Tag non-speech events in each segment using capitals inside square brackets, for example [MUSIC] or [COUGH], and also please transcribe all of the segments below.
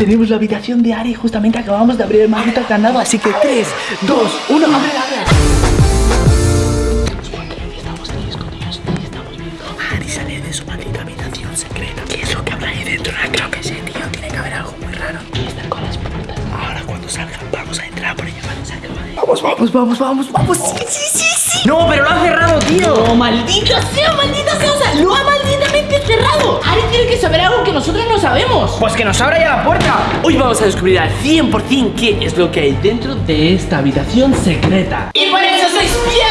tenemos la habitación de Ari. Justamente acabamos de abrir el maldito candado. Así que 3, 2, 1, abre, abre. Estamos ahí escondidos y estamos viendo a Ari salir de su maldita habitación secreta. ¿Qué es lo que habrá ahí dentro? No creo que sí, tío. Tiene que haber algo muy raro. Y están con las puertas. Ahora cuando salgan vamos a entrar por ella. Vale, se acaba de... Vamos, vamos, vamos, vamos, vamos. Sí, sí, sí, sí. No, pero lo ha cerrado, tío. ¡Oh, maldita sea, maldita sea! O sea, lo ha cerrado. Ari tiene que saber algo que nosotros no sabemos. Pues que nos abra ya la puerta. Hoy vamos a descubrir al 100% qué es lo que hay dentro de esta habitación secreta. Y por eso sois Piedraman.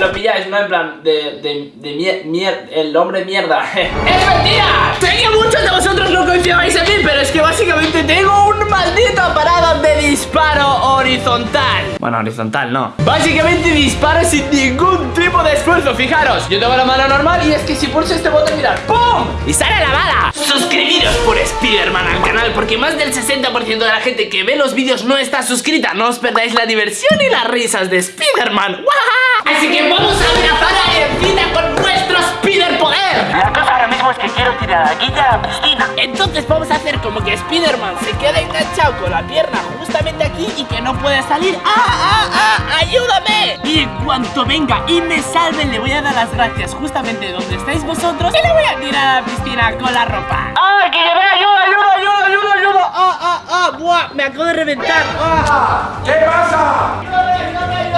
Lo pilláis, ¿no? En plan, de, de, de mier, mier- el hombre mierda. [LAUGHS] ¡Es mentira! Sé que muchos de vosotros no confiabais en mí, pero es que básicamente tengo un maldito aparato de disparo horizontal. bueno, horizontal, no. Básicamente dispara sin ningún tipo de esfuerzo, fijaros Yo tengo la mano normal y es que si pulso este botón, mirad ¡Pum! ¡Y sale la bala! Suscribiros por Spiderman al canal Porque más del 60% de la gente que ve los vídeos no está suscrita No os perdáis la diversión y las risas de Spiderman. Así que vamos a abrazar a Encina con nuestro Spider poder La cosa ahora mismo es que quiero tirar a Guilla a la piscina. entonces vamos a hacer como que Spiderman se queda enganchado con la pierna justamente aquí y que no puede salir. ¡Ah, ah, ah! ¡Ayúdame! Y en cuanto venga y me salve, le voy a dar las gracias justamente donde estáis vosotros y le voy a tirar a la piscina con la ropa. ¡Ah, que lleve ayuda, ayuda, ayuda, ayuda, ayuda! ¡Ah, ah, ah! ¡Buah! Me acabo de reventar. ¡Ah! ¿Qué pasa?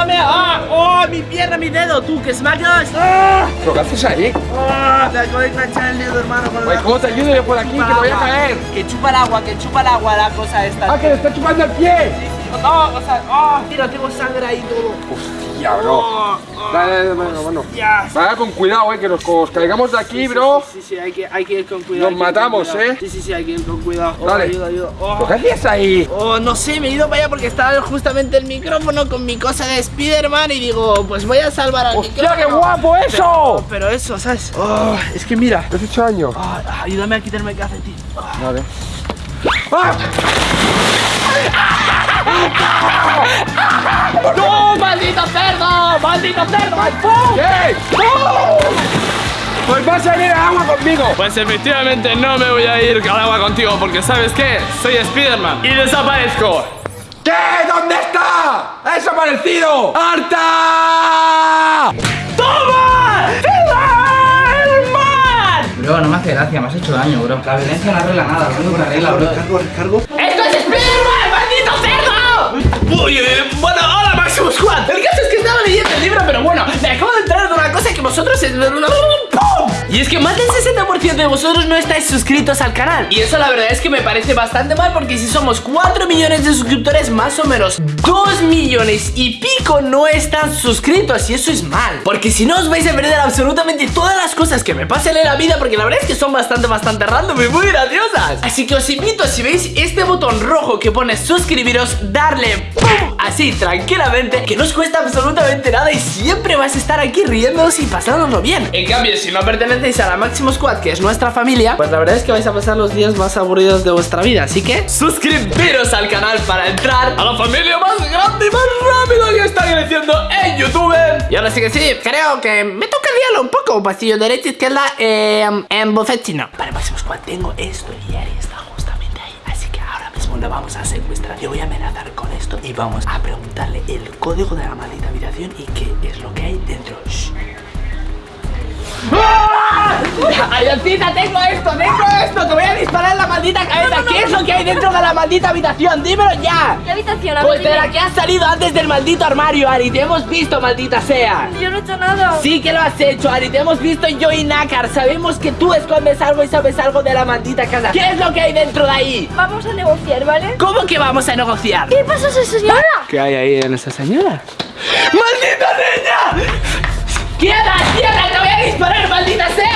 ¡Ayúdame! ¡Ah! ¡Oh, mi pierna, mi dedo! ¡Tú, que smacas! ¡Ah! ¿Pero qué haces ahí? ¡Ah! Me acabo de enganchar el dedo, hermano, la... ¿Cómo te ayudo yo por aquí? Que me voy a caer. Que chupa el agua, que chupa el agua la cosa esta. Ah, que le está chupando el pie. No, o sea, oh, mira, tengo sangre ahí todo. Hostia, bro. Oh, Dale, dale, dale, ya. Vaya con cuidado, eh, que nos, caigamos de aquí, bro. Sí, sí, hay que, hay que ir con cuidado. Nos matamos. ¿eh? Sí, sí, sí, hay que ir con cuidado. Oh, Dale. ayuda, ayuda. Oh. ¿Pero qué hacías ahí? Oh, no sé, me he ido para allá porque estaba justamente el micrófono con mi cosa de Spider-Man y digo, pues voy a salvar al ¡Hostia, micrófono. qué guapo eso! Pero eso, ¿sabes? Oh, es que mira. ¿Qué has hecho daño? Oh, ayúdame a quitarme el calcetín. Vale. ¡Ah! ¡No, maldito cerdo! ¡Maldito cerdo! ¿Qué? Pues vas a ir al agua conmigo. Pues efectivamente no me voy a ir al agua contigo porque ¿sabes qué? Soy Spiderman y desaparezco. ¿Qué? ¿Dónde está? ¡Ha desaparecido! ¡Harta! ¡Toma! ¡El mar! Bro, no me hace gracia, me has hecho daño, bro. La violencia no arregla nada, lo único que arregla, bro. ¡Esto es Spider-Man, maldito cerdo! Uy, eh, bueno, hola Máximo Squad. El caso es que estaba leyendo el libro, pero bueno, me acabo de enterar de una cosa que vosotros... ¡Pum! Y es que más del 60% de vosotros no estáis suscritos al canal. Y eso la verdad es que me parece bastante mal porque si somos 4 millones de suscriptores, más o menos 2 millones y pico no están suscritos. Y eso es mal. Porque si no os vais a perder absolutamente todas las cosas que me pasen en la vida porque la verdad es que son bastante, bastante random y muy graciosas. Así que os invito, si veis este botón rojo que pone suscribiros, darle ¡pum! Así tranquilamente, que no os cuesta absolutamente nada y siempre vais a estar aquí riéndoos y pasándoslo bien. En cambio, si no pertenecéis a la Máximo Squad, que es nuestra familia, pues la verdad es que vais a pasar los días más aburridos de vuestra vida. Así que suscribiros al canal para entrar a la familia más grande y más rápida que está creciendo en YouTube. Y ahora sí que sí, creo que me toca liarlo un poco. Pasillo derecha, izquierda, eh, en buffet chino. Vale, Máximo Squad, tengo esto y Ari está mismo vamos a secuestrar. Yo voy a amenazar con esto y vamos a preguntarle el código de la maldita habitación y qué es lo que hay dentro. [LAUGHS] Ayoncita, tengo esto, tengo esto, te voy a disparar en la maldita cabeza. ¿Qué es lo que hay dentro de la maldita habitación? Dímelo ya. ¿Qué habitación? A Pues de la que has salido antes del maldito armario, Ari. Te hemos visto, maldita sea. Yo no he hecho nada. Sí que lo has hecho, Ari. Te hemos visto yo y Nácar. Sabemos que tú escondes algo y sabes algo de la maldita casa. ¿Qué es lo que hay dentro de ahí? Vamos a negociar, ¿vale? ¿Cómo que vamos a negociar? ¿Qué pasa esa señora? ¿Qué hay ahí en esa señora? ¡Maldita niña! ¡Quieta, quieta! ¡Te voy a disparar, maldita sea!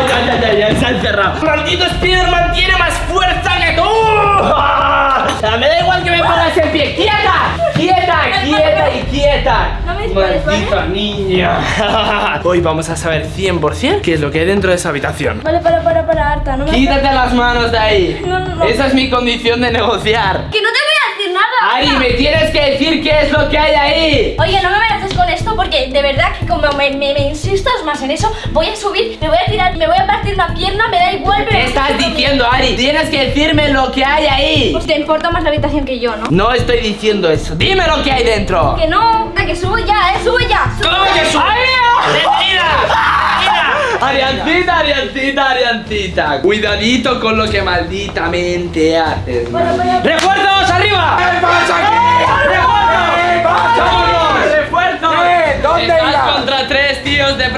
¡Oh! ¡Ay, ay, ay, ay! Se ha encerrado. ¡Maldito Spiderman tiene más fuerza que tú! ¡Ah! Me da igual que me pongas en pie. ¡Quieta! ¡Quieta, quieta y quieta! No me dispares, ¡Maldita niña! [LAUGHS] Hoy vamos a saber 100% qué es lo que hay dentro de esa habitación. Vale, para, para, para, Arta. No me ¡Quítate las manos de ahí! No, no, no. Esa es mi condición de negociar. Que no te voy a decir nada. Ari, me tienes que decir qué es lo que hay ahí. Oye, no me con esto porque de verdad que como me, me- me insistas más en eso, voy a subir, me voy a tirar, me voy a partir una pierna, me da igual, pero... ¿Qué estás diciendo, Ari? Tienes que decirme lo que hay ahí. Pues te importa más la habitación que yo, ¿no? No estoy diciendo eso. Dime lo que hay dentro. Que no, que subo ya, eh, sube ya. sube. ¿Cómo que sube? Ariancita, Ariancita, Ariancita. Cuidadito con lo que malditamente haces. Bueno, voy a-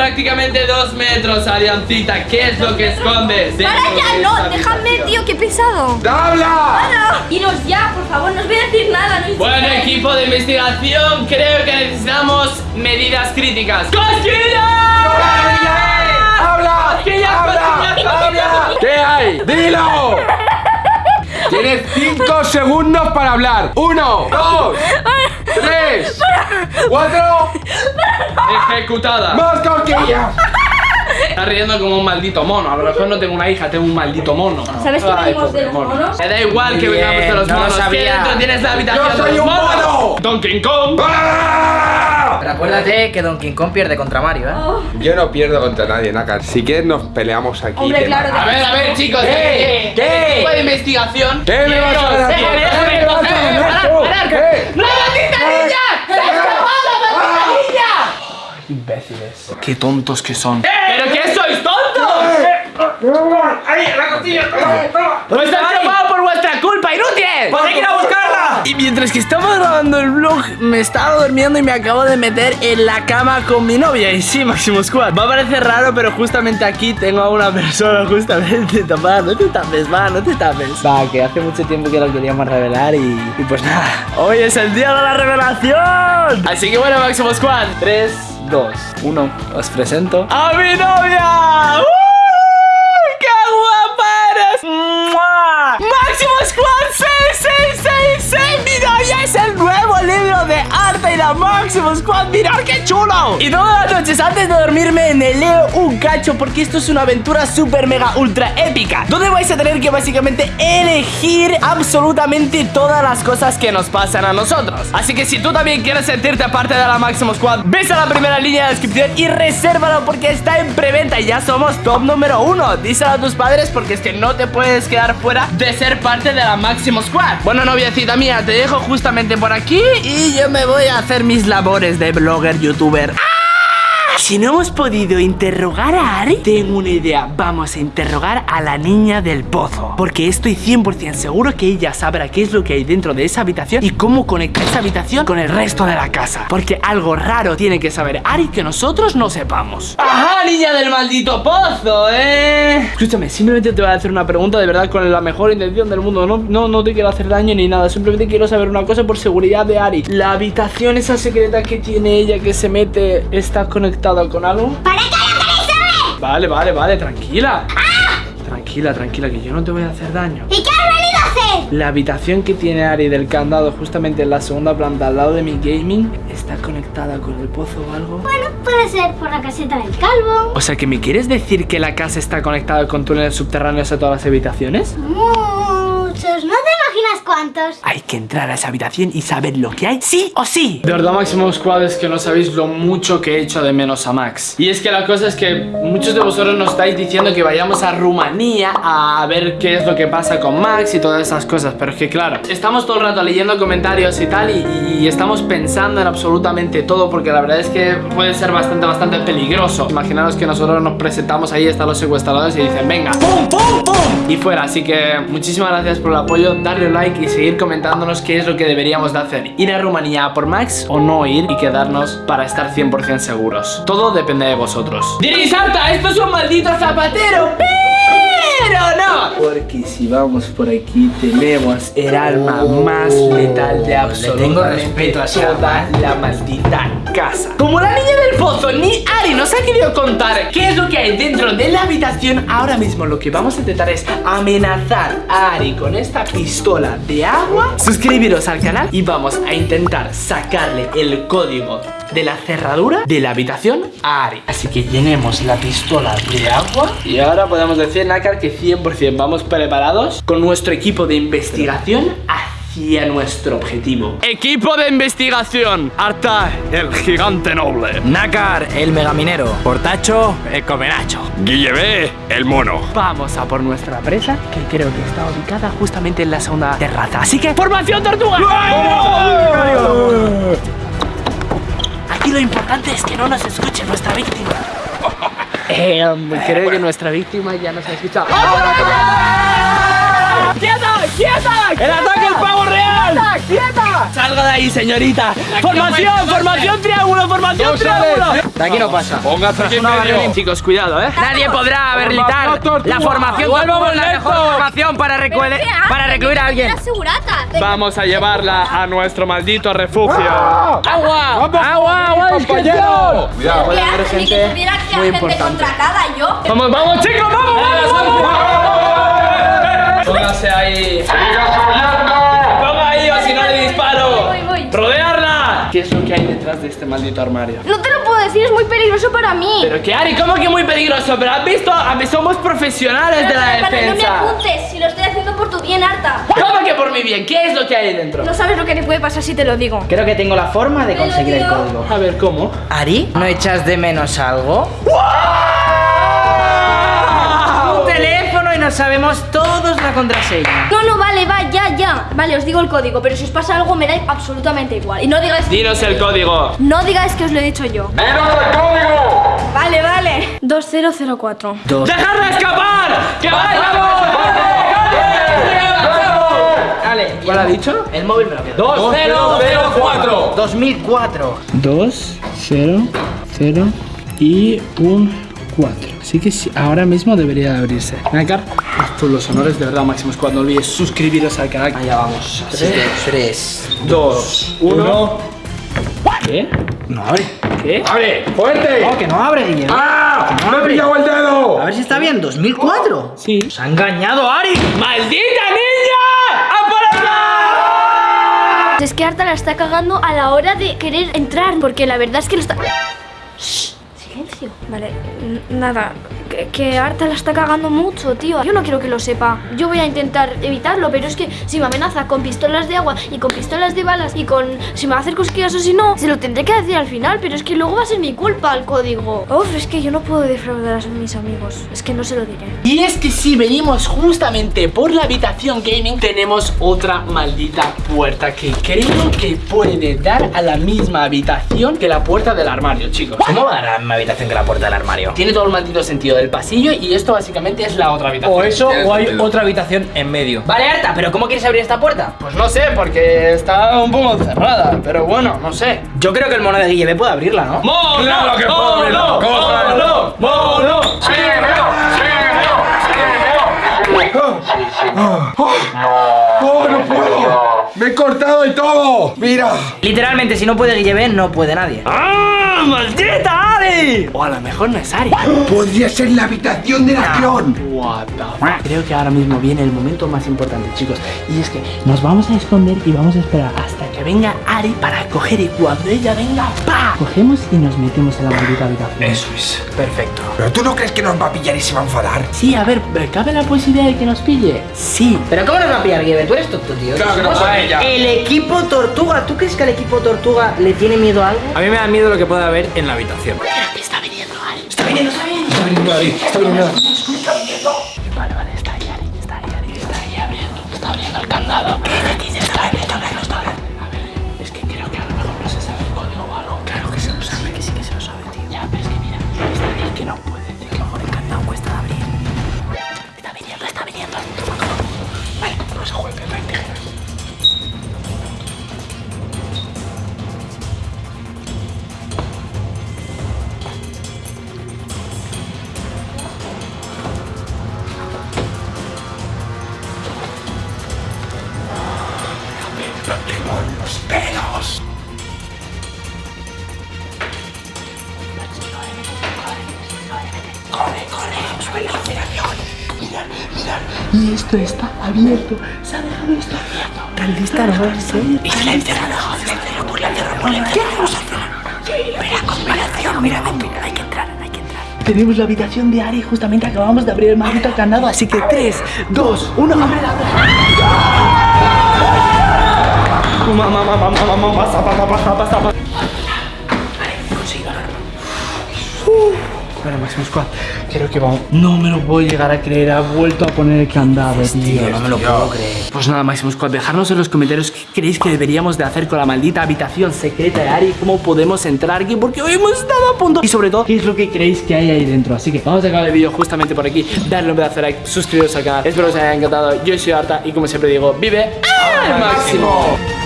prácticamente dos metros, Ariancita. ¿Qué es lo que escondes? Para ya, no, déjame, tío, qué pesado. ¡Habla! Iros ya, por favor, no os voy a decir nada. No Bueno, equipo de investigación, creo que necesitamos medidas críticas. ¡Cosquillas! ¡Habla! ¡Cosquillas, ¡Habla! ¡Habla! ¿Qué hay? ¡Dilo! Tienes cinco segundos para hablar. Uno, dos, [LAUGHS] tres, cuatro. Ejecutada. ¡Más cosquillas! Está riendo como un maldito mono. A lo mejor no tengo una hija, tengo un maldito mono. ¿Sabes que Ay, venimos de los monos? Me da igual que Bien, vengamos de los no lo monos. ¿Qué dentro tienes la habitación ¡Yo de soy los un monos? mono! Donkey Kong. ¡Ah! Pero acuérdate que Donkey Kong pierde contra Mario, ¿eh? Oh, Yo no pierdo contra nadie, Naka. Si quieres nos peleamos aquí. Hombre, claro. A ver, a ver, chicos. ¿Qué? ¿Qué? ¿Qué? Equipo de investigación. ¿Qué me vas a? Eh, ¿Qué me vas a déjame, ganar parar, tú? parar. ¿Qué? ¡La maldita niña! ¡Se ha escapado, maldita niña! Imbéciles. Qué tontos que son. ¿Pero qué sois tontos? ¡Os está escapado por vuestra culpa, inútiles! ¡Pues hay que ir a buscarla! Y mientras que estaba grabando el vlog, me estaba durmiendo y me acabo de meter en la cama con mi novia. Y sí, Máximo Squad. Va a parecer raro, pero justamente aquí tengo a una persona justamente tapada. No te tapes, va, no te tapes. Va, que hace mucho tiempo que lo queríamos revelar y, y pues nada. Hoy es el día de la revelación. Así que bueno, Máximo Squad. 3, 2, 1. Os presento a mi novia. ¡Uh! Máximo Squad! ¡Mirad qué chulo! Y todas las noches antes de dormirme me leo un cacho porque esto es una aventura super mega ultra épica donde vais a tener que básicamente elegir absolutamente todas las cosas que nos pasan a nosotros. Así que si tú también quieres sentirte parte de la Máximo Squad, ves a la primera línea de descripción y resérvalo porque está en preventa y ya somos top número uno. Díselo a tus padres porque es que no te puedes quedar fuera de ser parte de la Máximo Squad. Bueno, noviecita mía, te dejo justamente por aquí y yo me voy a hacer mis labores de blogger, youtuber. Si no hemos podido interrogar a Ari, tengo una idea. Vamos a interrogar a la niña del pozo. Porque estoy 100% seguro que ella sabrá qué es lo que hay dentro de esa habitación y cómo conectar esa habitación con el resto de la casa. Porque algo raro tiene que saber Ari que nosotros no sepamos. ¡Ajá, niña del maldito pozo, eh! Escúchame, simplemente te voy a hacer una pregunta de verdad con la mejor intención del mundo. No, no, no te quiero hacer daño ni nada. Simplemente quiero saber una cosa por seguridad de Ari. La habitación esa secreta que tiene ella que se mete está conectada con algo. ¡Para que la Vale, vale, vale, tranquila. Tranquila, tranquila, que yo no te voy a hacer daño. ¿Y qué has venido a hacer? La habitación que tiene Ari del candado justamente en la segunda planta al lado de mi gaming está conectada con el pozo o algo. Bueno, puede ser por la caseta del calvo. O sea, que me quieres decir que la casa está conectada con túneles subterráneos a todas las habitaciones? Muchos, no te imaginas cuántos. Hay que entrar a esa habitación y saber lo que hay, sí o sí. De verdad, Máximo Squad, es que no sabéis lo mucho que he hecho de menos a Max. Y es que la cosa es que muchos de vosotros nos estáis diciendo que vayamos a Rumanía a ver qué es lo que pasa con Max y todas esas cosas. Pero es que, claro, estamos todo el rato leyendo comentarios y tal, y, y estamos pensando en absolutamente todo, porque la verdad es que puede ser bastante, bastante peligroso. Imaginaros que nosotros nos presentamos ahí, están los secuestradores y dicen, venga, ¡pum, pum, pum! Y fuera. Así que muchísimas gracias por el apoyo, darle like y seguir comentándonos qué es lo que deberíamos de hacer. Ir a Rumanía por Max o no ir y quedarnos para estar 100% seguros. Todo depende de vosotros. ¡Dirisanta! ¡Esto es un maldito zapatero! ¡Pero no! Porque si vamos por aquí tenemos el alma más letal de absolutamente tengo respeto a ese toda la maldita casa. Como la niña del pozo, ni Ari nos ha querido contar qué es lo que hay dentro de la habitación. Ahora mismo lo que vamos a intentar es amenazar a Ari con esta pistola de agua. Suscribiros al canal y vamos a intentar sacarle el código de la cerradura de la habitación a Ari. Así que llenemos la pistola de agua. Y ahora podemos decir, Nácar, que 100% vamos preparados con nuestro equipo de investigación hacia nuestro objetivo. Equipo de investigación. Arta, el gigante noble. Nácar, el megaminero. Portacho, el comenacho. Guillebé, el mono. Vamos a por nuestra presa, que creo que está ubicada justamente en la segunda terraza. Así que, ¡formación tortuga! Lo importante es que no nos escuche nuestra víctima. [LAUGHS] Eh, creo que nuestra víctima ya nos ha escuchado. ¡Quieta! ¡Quieta! ¡El ataque al pavo real! ¡Quieta! ¡Salga de ahí, señorita! ¡Formación! ¡Formación triángulo! ¡Formación triángulo! De aquí no pasa. Póngase aquí medio. Chicos, cuidado, ¿eh? Nadie podrá habilitar la formación la mejor formación para recluir, para recluir a alguien. Vamos a llevarla a nuestro maldito refugio. ¡Agua! ¡Agua! ¡Agua! ¡Compañero! Yo. Vamos, vamos, chicos, vamos, vamos, vamos. Póngase ahí. Ponga ahí o si no le disparo. Voy, voy. ¡Rodearla! ¿Qué es lo que hay detrás de este maldito armario? No te lo puedo decir, es muy peligroso para mí. Pero que Ari, ¿cómo que muy peligroso? Pero has visto, somos profesionales de la Pero, pero no me defensa. apuntes, si lo estoy haciendo por tu bien, Arta. ¿Cómo que por mi bien? ¿Qué es lo que hay ahí dentro? No sabes lo que te puede pasar si te lo digo. Creo que tengo la forma de conseguir el código. A ver, ¿cómo? Ari, ¿no echas de menos algo? Un teléfono y no sabemos todos la contraseña. No, no, vale, va, ya, ya. Vale, os digo el código, pero si os pasa algo me da absolutamente igual. Y no digáis... Dinos el código. No digáis que os lo he dicho yo. ¡Dinos el código! Vale, vale. 2004. ¡Dejadla escapar! ¡Que! Dale. ¿Cuál ha dicho? El móvil me lo quedo. 2004 2004. 2, 0, 0 y un 4. Así que sí, ahora mismo debería de abrirse. Nacar, haz tú los honores de verdad máximos. Cuando olvides suscribiros al canal. Allá vamos. Así que 3. 2, 1. ¿Qué? No abre. ¿Qué? ¡Abre! ¡Fuerte! No, que no abre, Guillermo. ¡Ah! Que no ¡Me he abre. pillado el dedo! A ver si está bien. 2004. Sí. Nos ha engañado Ari. ¡Maldita niña! ¡Aparece! Es que Arta la está cagando a la hora de querer entrar, porque la verdad es que lo está... Shh. Vale, nada. Que, que Arta la está cagando mucho, tío. Yo no quiero que lo sepa. Yo voy a intentar evitarlo, pero es que si me amenaza con pistolas de agua y con pistolas de balas y con... Si me va a hacer cosquillas o si no, se lo tendré que decir al final, pero es que luego va a ser mi culpa el código. Uf, es que yo no puedo defraudar a mis amigos. Es que no se lo diré. Y es que si venimos justamente por la habitación gaming, tenemos otra maldita puerta que creo que puede dar a la misma habitación que la puerta del armario, chicos. ¿Cómo va a dar mi habitación que la puerta del armario? Tiene todo el maldito sentido del pasillo y esto básicamente es la otra habitación. O eso, o hay sentido. otra habitación en medio. Vale, Arta, pero ¿cómo quieres abrir esta puerta? Pues no sé, porque está un poco cerrada, pero bueno, no sé. Yo creo que el mono de Guille puede abrirla, ¿no? ¡Mono! Claro que puedo ¡Mono! ¿Cómo sabes? ¡Mono! ¡Mono! ¡Síguemelo! ¡Síguemelo! ¡Síguemelo! ¡Oh, no puedo! ¡Me he cortado y todo! ¡Mira! Literalmente, si no puede Guille no puede nadie. ¡Ah! ¡Maldita Ari! O a lo mejor no es Ari. ¡Podría ser la habitación del avión! What the fuck? Creo que ahora mismo viene el momento más importante, chicos. Y es que nos vamos a esconder y vamos a esperar hasta que venga Ari para coger y cuando ella venga, ¡pa! Cogemos y nos metemos en la maldita habitación. Eso es. Perfecto. ¿Pero tú no crees que nos va a pillar y se va a enfadar? Sí, a ver, ¿cabe la posibilidad de que nos pille? Sí. Pero ¿cómo nos va a pillar Guille? Tú eres tonto, tío. Claro que no a ella. El equipo Tortuga. ¿Tú crees que al equipo Tortuga le tiene miedo a algo? A mí me da miedo lo que pueda haber en la habitación. Está viniendo Ari. Está viniendo ahí, está viniendo. Vale, vale, está ahí Ari, está ahí Ari, está ahí abriendo, está abriendo el candado. ¿Qué la operación. Mirad, mirad. Y esto está abierto. Se ha dejado esto abierto. Tal vez está Y se la ha encerrado. Se la ha encerrado por la cerradura. ¿Qué vamos a hacer? Mira, comparación, mira, mira, hay que entrar, hay que entrar. Tenemos la habitación de Ari, justamente acabamos de abrir el maldito candado, así que 3, 2, 1, abre la Mamá, mamá, mamá, mamá, pasa, pasa, pasa, pasa, Bueno, Máximo Squad, creo que vamos. No me lo puedo llegar a creer. Ha vuelto a poner el candado, tío. no me lo puedo creer. Pues nada, Máximo Squad, dejadnos en los comentarios qué creéis que deberíamos de hacer con la maldita habitación secreta de Ari, cómo podemos entrar aquí, porque hoy hemos estado a punto. Y sobre todo, qué es lo que creéis que hay ahí dentro. Así que vamos a acabar el vídeo justamente por aquí. Darle un pedazo de like, suscribiros al canal. Espero que os haya encantado. Yo soy Arta y como siempre digo, vive al máximo.